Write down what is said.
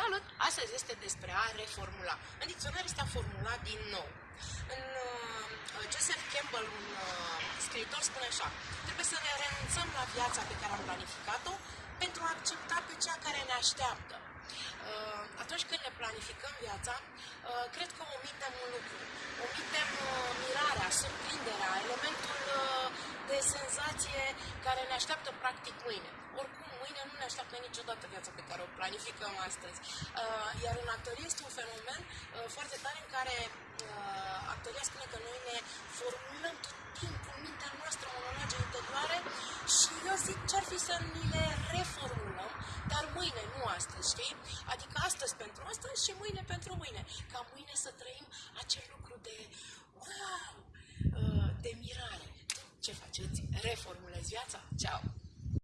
Salut! Astăzi este despre a reformula. În dicționar este a formula din nou. În uh, Joseph Campbell, un uh, scriitor, spune așa Trebuie să ne renunțăm la viața pe care am planificat-o pentru a accepta pe cea care ne așteaptă. Uh, atunci când ne planificăm viața, uh, cred că omitem un lucru. Omitem uh, mirarea, surprinderea, elementul uh, de senzație care ne așteaptă practic mâine ne așteaptă niciodată viața pe care o planificăm astăzi. Uh, iar în actorie este un fenomen uh, foarte tare în care uh, actoria spune că noi ne formulăm tot timpul mintea noastră monologe interioare și eu zic ce ar fi să ni le reformulăm, dar mâine, nu astăzi, știi? Adică astăzi pentru astăzi și mâine pentru mâine. Ca mâine să trăim acel lucru de wow, de mirare. Ce faceți? Reformulezi viața? Ceau!